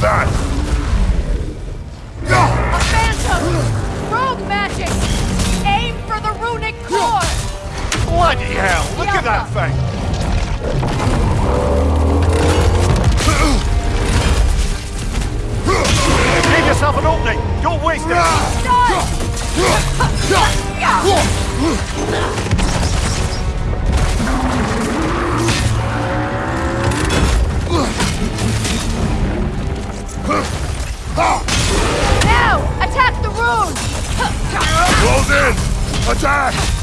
That? A phantom! Rogue magic! Aim for the runic core! Bloody hell! Look at that thing! Attack!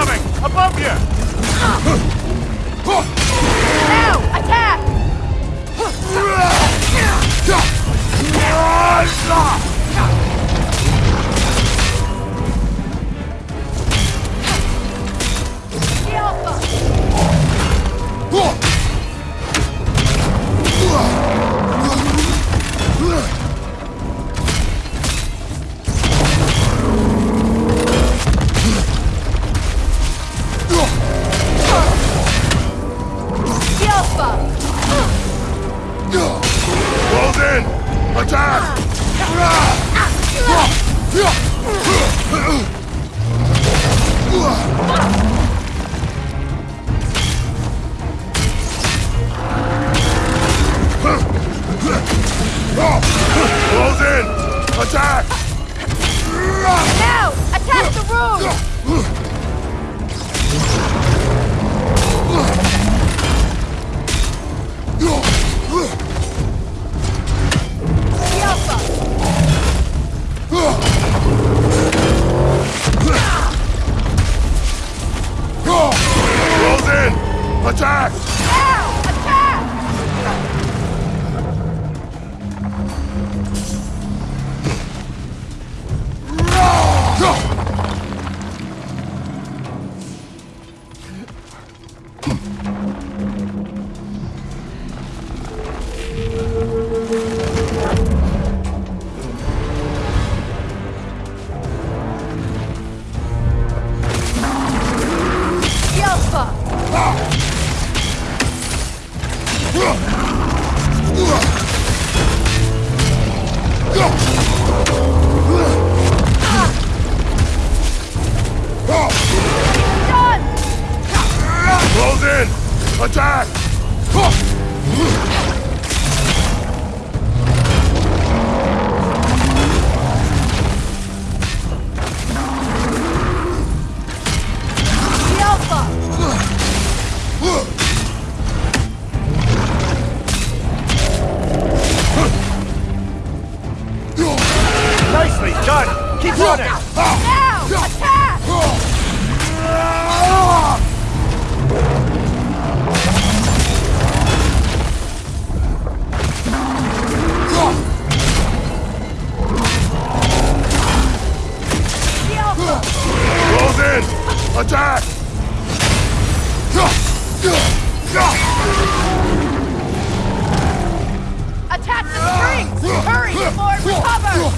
Incoming! Above you! Now! Attack! Attack the room! recovers!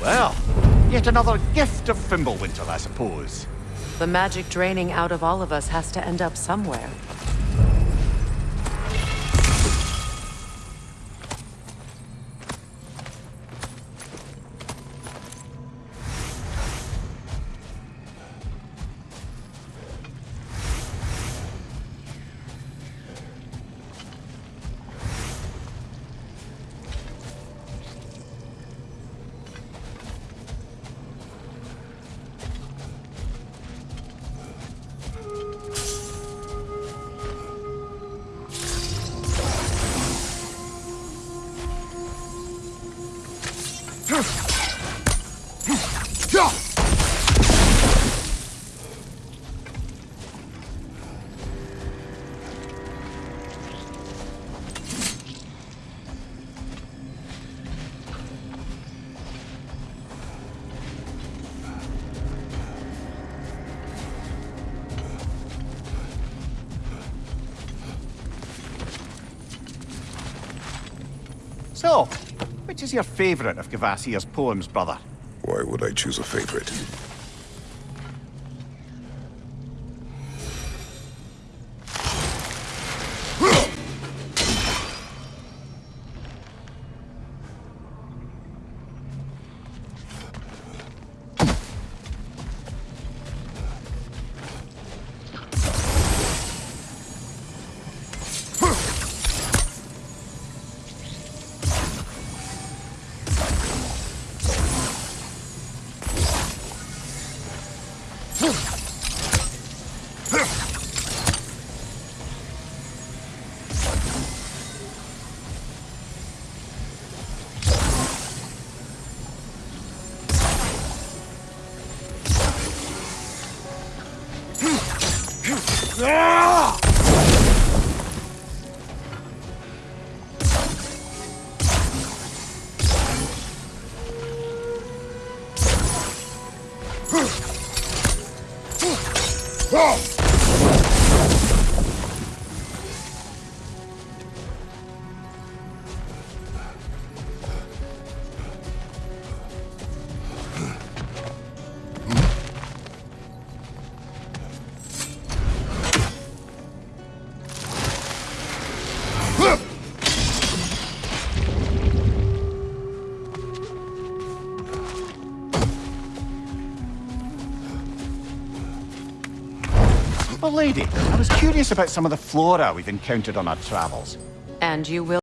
Well, yet another gift of Fimbulwinter, I suppose. The magic draining out of all of us has to end up somewhere. So, which is your favourite of Kvasir's poems, brother? Why would I choose a favorite? Well, lady, I was curious about some of the flora we've encountered on our travels. And you will